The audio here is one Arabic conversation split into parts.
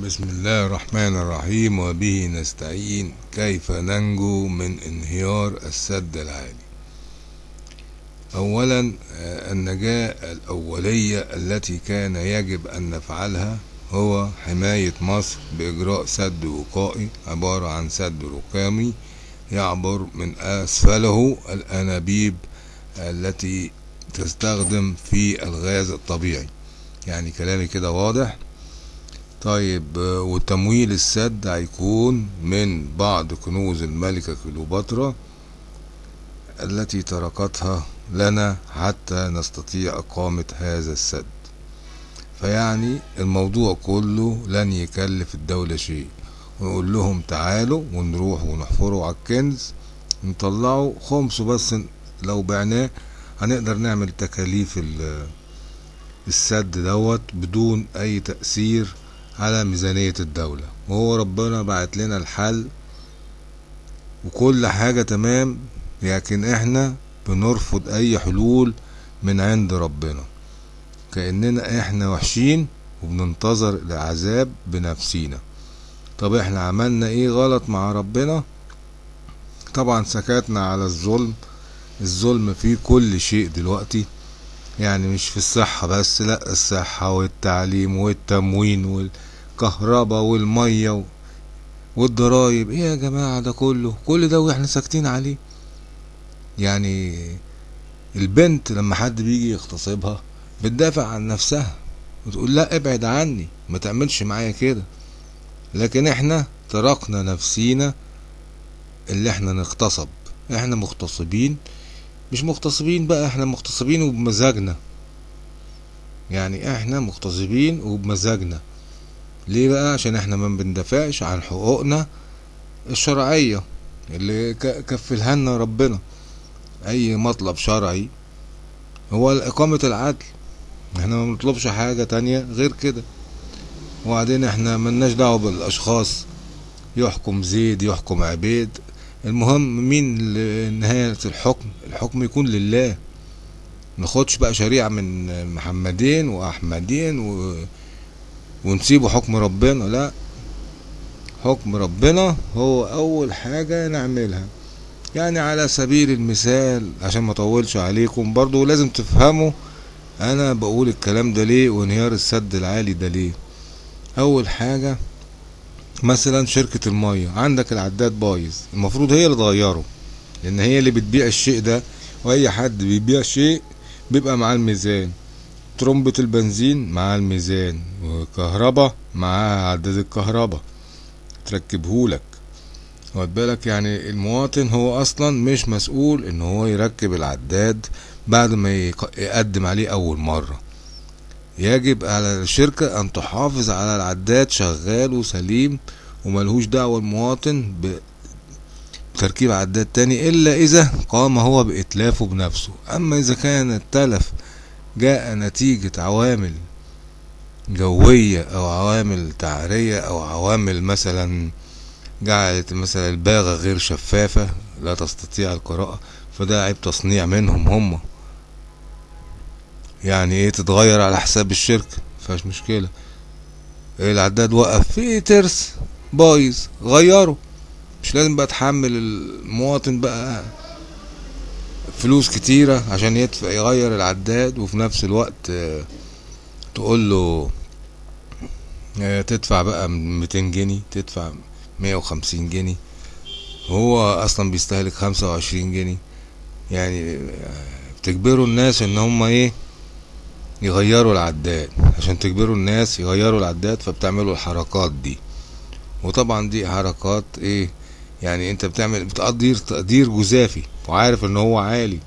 بسم الله الرحمن الرحيم وبه نستعين كيف ننجو من انهيار السد العالي. اولا آه، النجاة الأولية التي كان يجب أن نفعلها هو حماية مصر بإجراء سد وقائي عبارة عن سد ركامي يعبر من أسفله الأنابيب التي تستخدم في الغاز الطبيعي. يعني كلامي كده واضح؟ طيب وتمويل السد هيكون من بعض كنوز الملكة كليوباترا التي تركتها لنا حتى نستطيع إقامة هذا السد. فيعني الموضوع كله لن يكلف الدولة شيء. ونقول لهم تعالوا ونروح ونحفروا على الكنز نطلعوا خمسه بس لو بعناه هنقدر نعمل تكاليف ال- السد دوت بدون أي تأثير على ميزانية الدولة. وهو ربنا بعت لنا الحل وكل حاجة تمام لكن إحنا بنرفض أي حلول من عند ربنا. كأننا إحنا وحشين وبننتظر العذاب بنفسينا. طب إحنا عملنا إيه غلط مع ربنا؟ طبعا سكتنا على الظلم. الظلم فيه كل شيء دلوقتي. يعني مش في الصحة بس لأ الصحة والتعليم والتموين والكهرباء والمية والضرايب. إيه يا جماعة ده كله؟ كل ده وإحنا ساكتين عليه. يعني البنت لما حد بيجي يغتصبها بتدافع عن نفسها. وتقول لا ابعد عني. ما تعملش معايا كده. لكن إحنا تركنا نفسينا اللي إحنا نغتصب. إحنا مغتصبين. مش مغتصبين بقى إحنا مغتصبين وبمزاجنا. يعني إحنا مغتصبين وبمزاجنا. ليه بقى؟ عشان إحنا ما بندافعش عن حقوقنا الشرعية اللي كفلها لنا ربنا. أي مطلب شرعي هو إقامة العدل. إحنا ما بنطلبش حاجة تانية غير كده. وبعدين إحنا ملناش دعوة بالأشخاص. يحكم زيد يحكم عبيد. المهم مين نهاية الحكم؟ الحكم يكون لله. ناخدش بقى شريعة من محمدين وأحمدين و... ونسيبه حكم ربنا. لا حكم ربنا هو أول حاجة نعملها. يعني على سبيل المثال عشان ما اطولش عليكم برضو لازم تفهموا أنا بقول الكلام ده ليه وانهيار السد العالي ده ليه. أول حاجة مثلا شركة المية عندك العداد بايظ المفروض هي اللي تغيره لأن هي اللي بتبيع الشيء ده وأي حد بيبيع شيء بيبقى معاه الميزان. ترمبة البنزين معاه الميزان وكهرباء معاه عداد الكهرباء تركبهولك واخد بالك يعني المواطن هو أصلا مش مسؤول إن هو يركب العداد بعد ما يق- يقدم عليه أول مرة. يجب على الشركة أن تحافظ على العداد شغال وسليم وملهوش دعوة المواطن بتركيب عداد تاني إلا إذا قام هو بإتلافه بنفسه. أما إذا كان التلف جاء نتيجة عوامل جوية أو عوامل تعرية أو عوامل مثلا جعلت مثلا الباغة غير شفافة لا تستطيع القراءة فده عيب تصنيع منهم هم. يعني إيه تتغير على حساب الشركة مفيهاش مشكلة. إيه العداد وقف في ترس بايظ غيره. مش لازم بقى تحمل المواطن بقى فلوس كتيرة عشان يدفع يغير العداد وفي نفس الوقت آه، تقول له آه، تدفع بقى 200 جنيه تدفع 150 جنيه. هو أصلا بيستهلك 25 جنيه. يعني آه، بتجبروا الناس إن هم إيه؟ يغيروا العداد. عشان تجبروا الناس يغيروا العداد فبتعملوا الحركات دي. وطبعا دي حركات إيه؟ يعني أنت بتعمل بتقدير تقدير جزافي. وعارف إن هو عالي.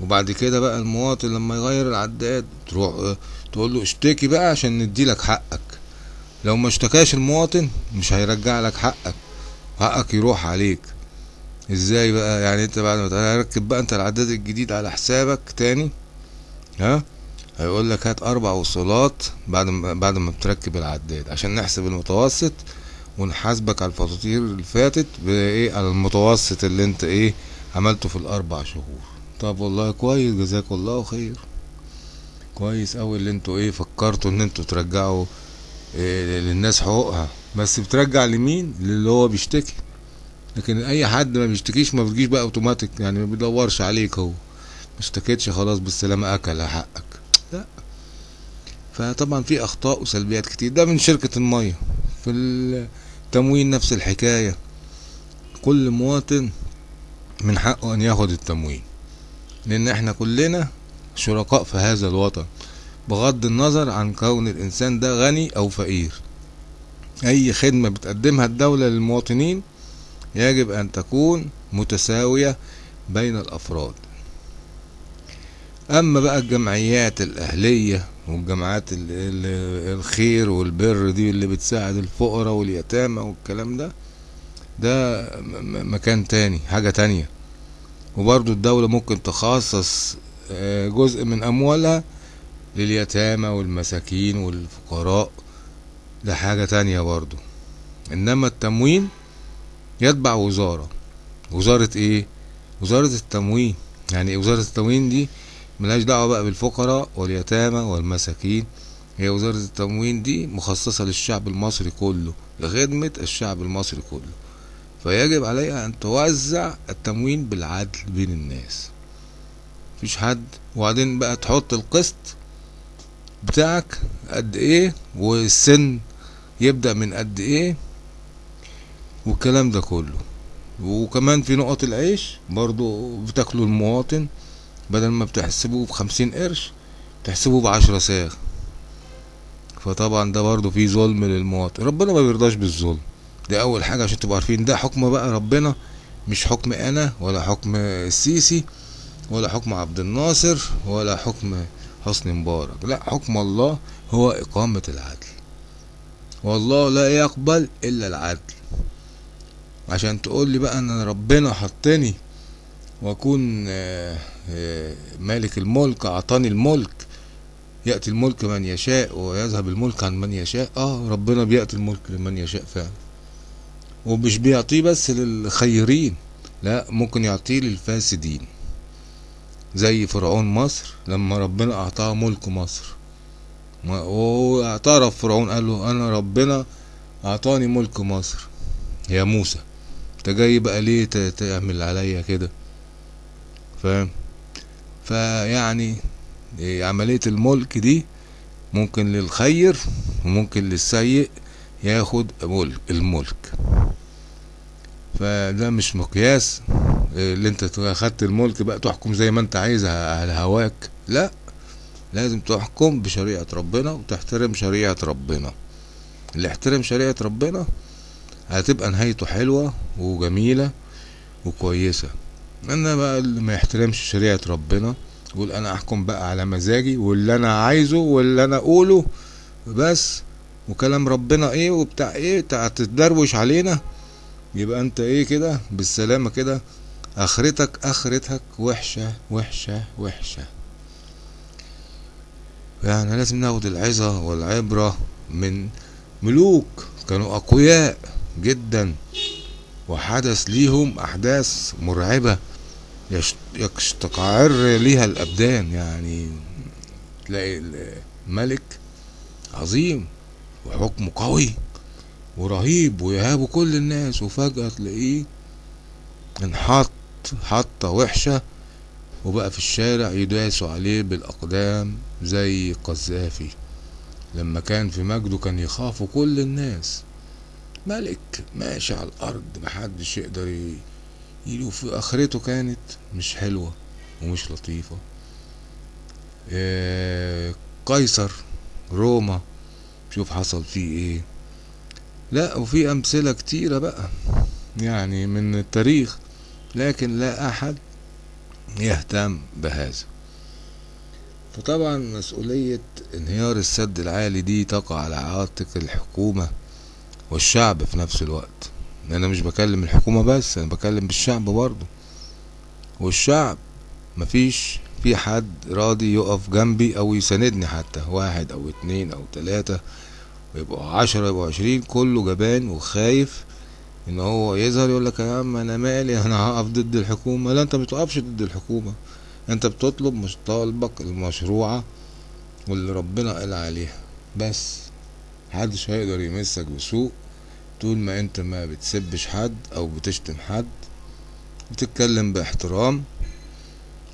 وبعد كده بقى المواطن لما يغير العداد تروح آه تقول له اشتكي بقى عشان نديلك حقك. لو ما اشتكاش المواطن مش هيرجع لك حقك. حقك يروح عليك. إزاي بقى؟ يعني أنت بعد ما تركب بقى أنت العداد الجديد على حسابك تاني ها؟ هيقول لك هات أربع وصلات بعد ما بعد ما بتركب العداد عشان نحسب المتوسط ونحاسبك على الفواتير اللي فاتت بإيه؟ على المتوسط اللي أنت إيه؟ عملته في الأربع شهور. طب والله كويس جزاك الله خير. كويس أوي اللي أنتوا إيه فكرتوا إن أنتوا ترجعوا إيه، للناس حقوقها. بس بترجع لمين؟ للي هو بيشتكي. لكن أي حد ما بيشتكيش ما بتجيش بقى أوتوماتيك يعني ما بيدورش عليك هو. ما اشتكيتش خلاص بالسلامة أكل حقك. لا. فطبعا في أخطاء وسلبيات كتير. ده من شركة المية. في التموين نفس الحكاية. كل مواطن من حقه أن ياخد التموين. لأن إحنا كلنا شركاء في هذا الوطن. بغض النظر عن كون الإنسان ده غني أو فقير. أي خدمة بتقدمها الدولة للمواطنين يجب أن تكون متساوية بين الأفراد. أما بقى الجمعيات الأهلية والجماعات الخير والبر دي اللي بتساعد الفقراء واليتامى والكلام ده ده مكان تاني حاجة تانية. وبرضو الدولة ممكن تخصص آه، جزء من أموالها لليتامى والمساكين والفقراء. ده حاجة تانية برضو إنما التموين يتبع وزارة. وزارة إيه؟ وزارة التموين. يعني وزارة التموين دي؟ ملهاش دعوة بقى بالفقراء واليتامى والمساكين. هي وزارة التموين دي مخصصة للشعب المصري كله لخدمة الشعب المصري كله. فيجب عليها أن توزع التموين بالعدل بين الناس. مفيش حد. وبعدين بقى تحط القسط بتاعك قد إيه والسن يبدأ من قد إيه والكلام ده كله. وكمان في نقط العيش برضو بتاكلوا المواطن. بدل ما بتحسبوه بخمسين قرش تحسبوه بعشرة ساغ فطبعا ده برضو فيه ظلم للمواطن. ربنا ما بيرضاش بالظلم. دي أول حاجة عشان تبقوا عارفين. ده حكم بقى ربنا مش حكم أنا ولا حكم السيسي ولا حكم عبد الناصر ولا حكم حسني مبارك. لا حكم الله هو إقامة العدل. والله لا يقبل إلا العدل. عشان تقول لي بقى إن ربنا حطني وأكون آه، آه، مالك الملك أعطاني الملك يأتي الملك من يشاء ويذهب الملك عن من يشاء. آه ربنا بيأتي الملك لمن يشاء فعلا. ومش بيعطيه بس للخيرين لا ممكن يعطيه للفاسدين. زي فرعون مصر لما ربنا أعطاه ملك مصر. واعترف فرعون قال له أنا ربنا أعطاني ملك مصر. يا موسى أنت جاي بقى ليه تعمل عليا كده؟ فاهم؟ فيعني عملية الملك دي ممكن للخير وممكن للسيء ياخد الملك. فده مش مقياس. اللي انت اخدت الملك بقى تحكم زي ما انت عايز على هواك. لا لازم تحكم بشريعة ربنا وتحترم شريعة ربنا. اللي يحترم شريعة ربنا هتبقى نهايته حلوة وجميلة وكويسة. أنا بقى اللي ما يحترمش شريعة ربنا يقول أنا احكم بقى على مزاجي واللي أنا عايزه واللي أنا أقوله. بس وكلام ربنا إيه وبتاع إيه تدروش علينا. يبقى انت إيه كده؟ بالسلامة كده. آخرتك آخرتك وحشة وحشة وحشة. يعني لازم ناخد العظة والعبرة من ملوك. كانوا أقوياء جدا. وحدث ليهم أحداث مرعبة يستقعر ليها الأبدان. يعني تلاقي الملك عظيم وحكمه قوي. ورهيب ويهابه كل الناس وفجأة تلاقيه انحط حطة وحشة وبقى في الشارع يداسوا عليه بالأقدام زي قذافي. لما كان في مجده كان يخافوا كل الناس. ملك ماشي على الأرض محدش يقدر في آخرته كانت مش حلوة ومش لطيفة. إيه قيصر روما شوف حصل فيه إيه. لا وفي أمثلة كتيرة بقى يعني من التاريخ لكن لا أحد يهتم بهذا. فطبعا مسؤولية انهيار السد العالي دي تقع على عاتق الحكومة والشعب في نفس الوقت. أنا مش بكلم الحكومة بس أنا بكلم بالشعب برضه. والشعب مفيش في حد راضي يقف جنبي أو يساندني حتى واحد أو اتنين أو تلاتة. ويبقوا عشرة يبقوا عشرين كله جبان وخايف إن هو يظهر يقول لك يا عم أنا مالي أنا هقف ضد الحكومة. لا أنت بتقفش ضد الحكومة. أنت بتطلب مش طالبك المشروعة واللي ربنا قال عليها. بس محدش هيقدر يمسك بسوء طول ما أنت ما بتسبش حد أو بتشتم حد. بتتكلم باحترام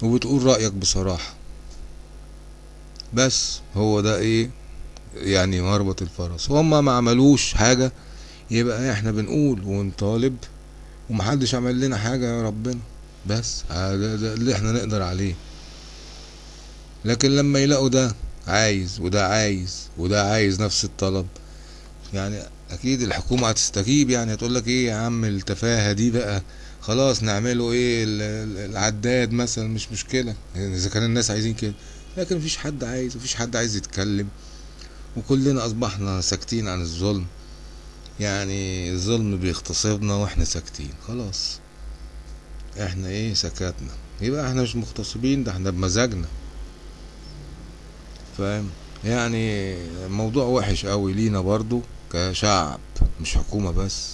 وبتقول رأيك بصراحة. بس هو ده إيه؟ يعني مربط الفرس. هما ما عملوش حاجة يبقى إحنا بنقول ونطالب ومحدش عمل لنا حاجة يا ربنا. بس ده, ده اللي إحنا نقدر عليه. لكن لما يلاقوا ده عايز وده عايز وده عايز نفس الطلب يعني أكيد الحكومة هتستجيب. يعني هتقول لك إيه يا عم التفاهة دي بقى؟ خلاص نعمله إيه العداد مثلا مش مشكلة. يعني إذا كان الناس عايزين كده. لكن مفيش حد عايز مفيش حد عايز يتكلم. وكلنا أصبحنا ساكتين عن الظلم. يعني الظلم بيغتصبنا وإحنا ساكتين خلاص. إحنا إيه؟ سكتنا يبقى إحنا مش مغتصبين ده إحنا بمزاجنا. فاهم؟ يعني موضوع وحش قوي لينا برضو كشعب مش حكومة بس.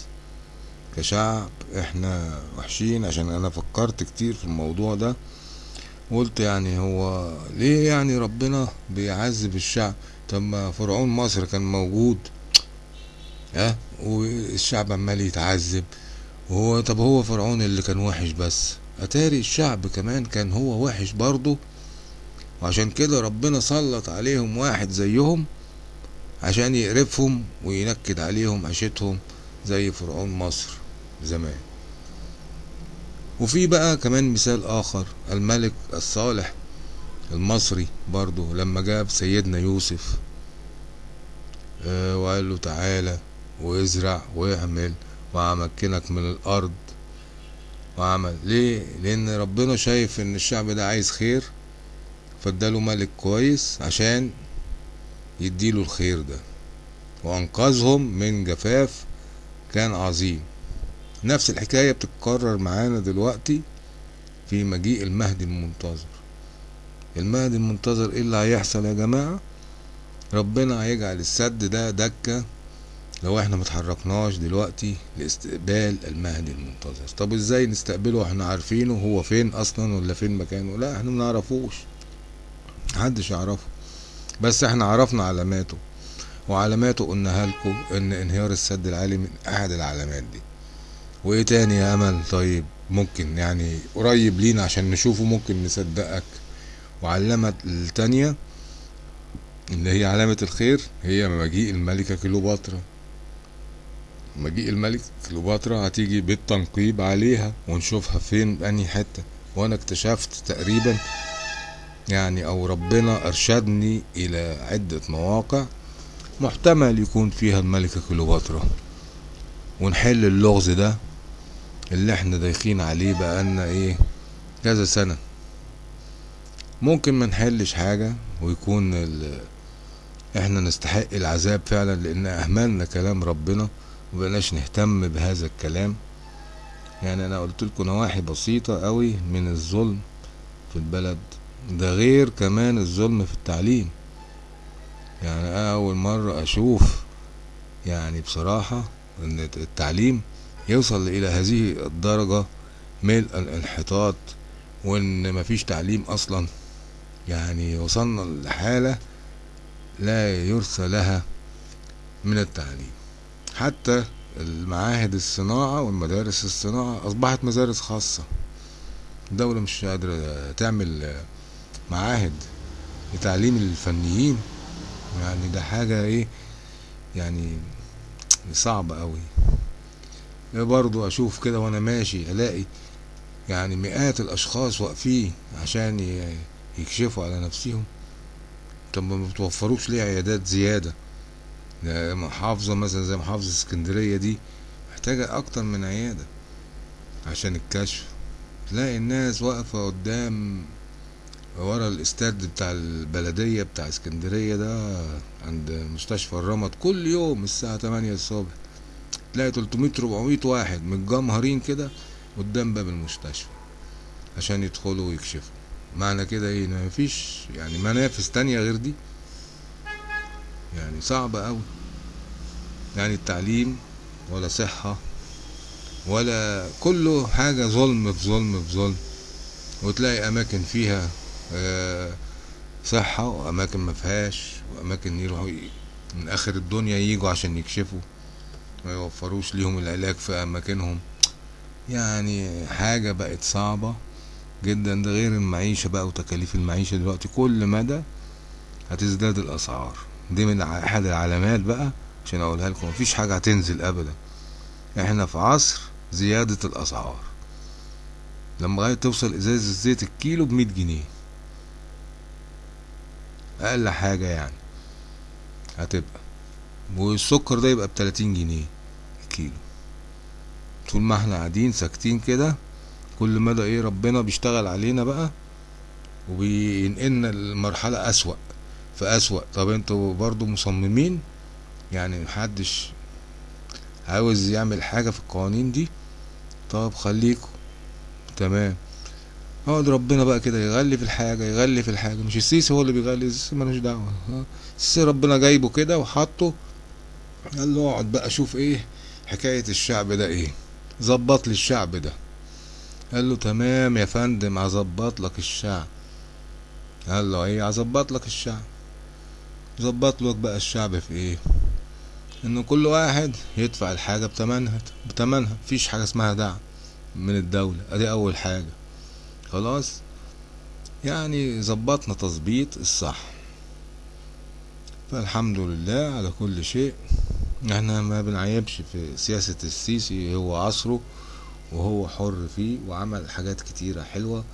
كشعب إحنا وحشين عشان أنا فكرت كتير في الموضوع ده. قلت يعني هو ليه يعني ربنا بيعذب الشعب؟ طب ما فرعون مصر كان موجود ها؟ والشعب عمال يتعذب. وهو طب هو فرعون اللي كان وحش بس. أتاري الشعب كمان كان هو وحش برضه. وعشان كده ربنا سلط عليهم واحد زيهم عشان يقرفهم وينكد عليهم عيشتهم زي فرعون مصر زمان. وفي بقى كمان مثال آخر الملك الصالح. المصري برضو لما جاب سيدنا يوسف آه وقال له تعالى وازرع واعمل وأمكنك من الأرض وعمل ليه؟ لأن ربنا شايف إن الشعب ده عايز خير فاداله ملك كويس عشان يديله الخير ده. وأنقذهم من جفاف كان عظيم. نفس الحكاية بتتكرر معانا دلوقتي في مجيء المهدي المنتظر. المهدي المنتظر إيه اللي هيحصل يا جماعة؟ ربنا هيجعل السد ده دكة. لو إحنا متحركناش دلوقتي لاستقبال المهدي المنتظر. طب إزاي نستقبله؟ وإحنا عارفينه هو فين أصلا ولا فين مكانه؟ لا إحنا منعرفوش محدش يعرفه. بس إحنا عرفنا علاماته. وعلاماته قلناها لكم إن انهيار السد العالي من أحد العلامات دي. وإيه تاني يا أمل؟ طيب ممكن يعني قريب لينا عشان نشوفه ممكن نصدقك. وعلامة التانية اللي هي علامة الخير هي مجيء الملكة كليوباترا. مجيء الملك كليوباترا هتيجي بالتنقيب عليها ونشوفها فين بأني حتة. وأنا اكتشفت تقريبا يعني أو ربنا أرشدني إلى عدة مواقع محتمل يكون فيها الملكة كليوباترا. ونحل اللغز ده اللي إحنا دايخين عليه بقالنا إيه كذا سنة. ممكن ما نحلش حاجة ويكون. إحنا نستحق العذاب فعلا لأن اهملنا كلام ربنا ومبقناش نهتم بهذا الكلام يعني أنا قلت لكم نواحي بسيطة قوي من الظلم في البلد ده غير كمان الظلم في التعليم يعني أنا اول مرة أشوف يعني بصراحة ان التعليم يوصل إلى هذه الدرجة من الانحطاط وان مفيش تعليم أصلا يعني وصلنا لحالة لا يرثى لها من التعليم. حتى المعاهد الصناعة والمدارس الصناعة أصبحت مدارس خاصة. الدولة مش قادرة تعمل معاهد لتعليم الفنيين. يعني ده حاجة إيه؟ يعني صعبة قوي برضو أشوف كده وأنا ماشي ألاقي يعني مئات الأشخاص واقفين عشان يكشفوا على نفسهم طب ما بتوفروش ليه عيادات زيادة؟ محافظة مثلا زي محافظة اسكندرية دي محتاجة أكتر من عيادة عشان الكشف. تلاقي الناس واقفة قدام ورا الاستاد بتاع البلدية بتاع اسكندرية ده عند مستشفى الرمد كل يوم الساعة تمانية الصبح. تلاقي 300 400 واحد متجمهرين كده قدام باب المستشفى عشان يدخلوا ويكشفوا. معنى كده إيه؟ ما فيش يعني منافس تانية غير دي. يعني صعبة قوي يعني التعليم ولا صحة ولا كله حاجة ظلم في ظلم في ظلم. وتلاقي أماكن فيها صحة وأماكن ما فيهاش وأماكن يروحوا من آخر الدنيا يجوا عشان يكشفوا. ما يوفروش ليهم العلاج في أماكنهم. يعني حاجة بقت صعبة. جدا ده غير المعيشة بقى وتكاليف المعيشة دلوقتي. كل مدى هتزداد الأسعار. دي من أحد العلامات بقى عشان أقولها لكم. مفيش حاجة هتنزل ابدا. إحنا في عصر زيادة الأسعار. لما لغاية توصل ازازة الزيت الكيلو بمية جنيه. أقل حاجة يعني هتبقى. والسكر ده يبقى بتلاتين جنيه الكيلو. طول ما إحنا قاعدين ساكتين كده كل مدى إيه ربنا بيشتغل علينا بقى وبينقلنا لمرحلة أسوأ. فأسوأ. طب أنتوا برضو مصممين؟ يعني محدش عاوز يعمل حاجة في القوانين دي؟ طب خليكم تمام. اقعد ربنا بقى كده يغلي في الحاجة يغلي في الحاجة. مش السيسي هو اللي بيغلي السيسي ملوش دعوة. ها؟ السيسي ربنا جايبه كده وحطه. قال له اقعد بقى شوف إيه حكاية الشعب ده إيه. ظبط لي الشعب ده. قال له تمام يا فندم هظبط لك الشعب. قال له إيه؟ هظبط لك الشعب. ظبط لك بقى الشعب في إيه؟ إنه كل واحد يدفع الحاجة بتمنها بتمنها. مفيش حاجة اسمها دعم من الدولة. أدي أول حاجة. خلاص؟ يعني ظبطنا تظبيط الصح. فالحمد لله على كل شيء. إحنا ما بنعيبش في سياسة السيسي. هو عصره وهو حر فيه وعمل حاجات كتيرة حلوة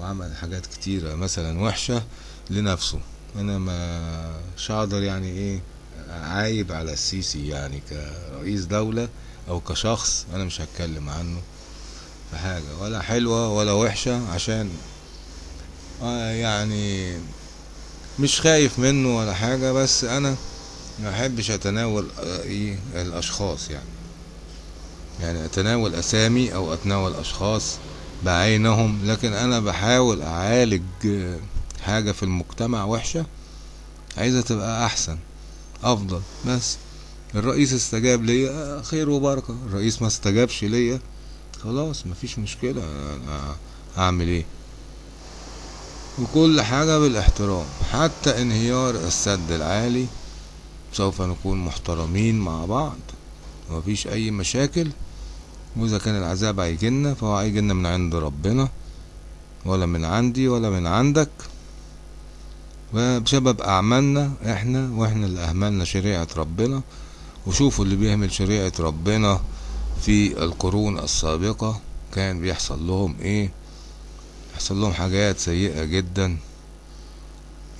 وعمل حاجات كتيرة مثلا وحشة لنفسه. أنا ما هقدر يعني إيه عايب على السيسي يعني كرئيس دولة أو كشخص أنا مش هتكلم عنه في حاجة ولا حلوة ولا وحشة عشان آه يعني مش خايف منه ولا حاجة بس أنا ما أحبش أتناول إيه الأشخاص يعني. يعني أتناول أسامي أو أتناول أشخاص بعينهم لكن أنا بحاول أعالج آه، حاجة في المجتمع وحشة عايزة تبقى أحسن أفضل بس. الرئيس استجاب ليا آه، خير وبركة. الرئيس ما استجابش ليا خلاص مفيش مشكلة أنا أعمل إيه؟ وكل حاجة بالإحترام. حتى انهيار السد العالي سوف نكون محترمين مع بعض ومفيش أي مشاكل. وإذا كان العذاب هيجيلنا فهو هيجيلنا من عند ربنا ولا من عندي ولا من عندك. وبسبب أعمالنا إحنا وإحنا اللي أهملنا شريعة ربنا. وشوفوا اللي بيهمل شريعة ربنا في القرون السابقة كان بيحصل لهم إيه؟ يحصل لهم حاجات سيئة جدا.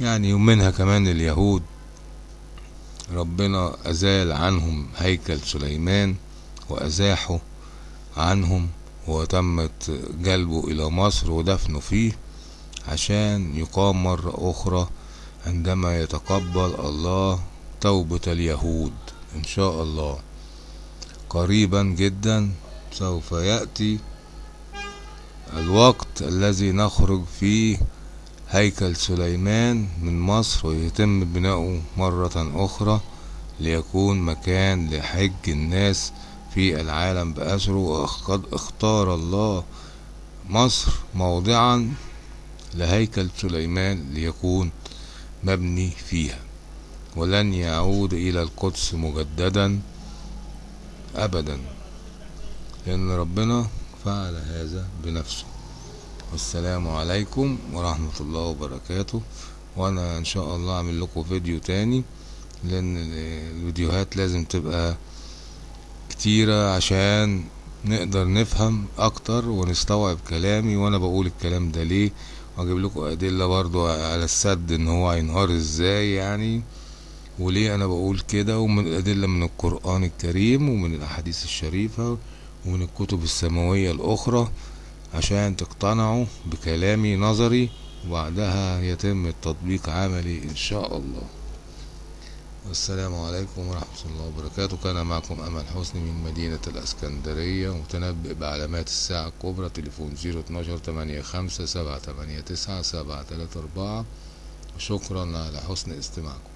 يعني ومنها كمان اليهود. ربنا أزال عنهم هيكل سليمان وأزاحه. عنهم وتمت جلبه إلى مصر ودفنه فيه عشان يقام مرة أخرى عندما يتقبل الله توبة اليهود إن شاء الله. قريبا جدا سوف يأتي الوقت الذي نخرج فيه هيكل سليمان من مصر ويتم بناؤه مرة أخرى ليكون مكان لحج الناس في العالم بأسره وقد اختار الله مصر موضعا لهيكل سليمان ليكون مبني فيها ولن يعود إلى القدس مجددا أبدا لأن ربنا فعل هذا بنفسه. والسلام عليكم ورحمة الله وبركاته. وأنا إن شاء الله أعمل لكم فيديو تاني لأن الفيديوهات لازم تبقى كتيرة عشان نقدر نفهم أكتر ونستوعب كلامي وأنا بقول الكلام ده ليه؟ وأجيب لكم أدلة برضو على السد إن هو هينهار إزاي يعني وليه أنا بقول كده؟ ومن الادلة من القرآن الكريم ومن الأحاديث الشريفة ومن الكتب السماوية الأخرى عشان تقتنعوا بكلامي نظري وبعدها يتم التطبيق عملي إن شاء الله. والسلام عليكم ورحمة الله وبركاته. كان معكم أمل حسني من مدينة الأسكندرية متنبئ بعلامات الساعة الكبرى تليفون زيرو اتناشر تمانية خمسة سبعة تمانية تسعة سبعة تلاتة أربعة. شكرا على حسن استماعكم.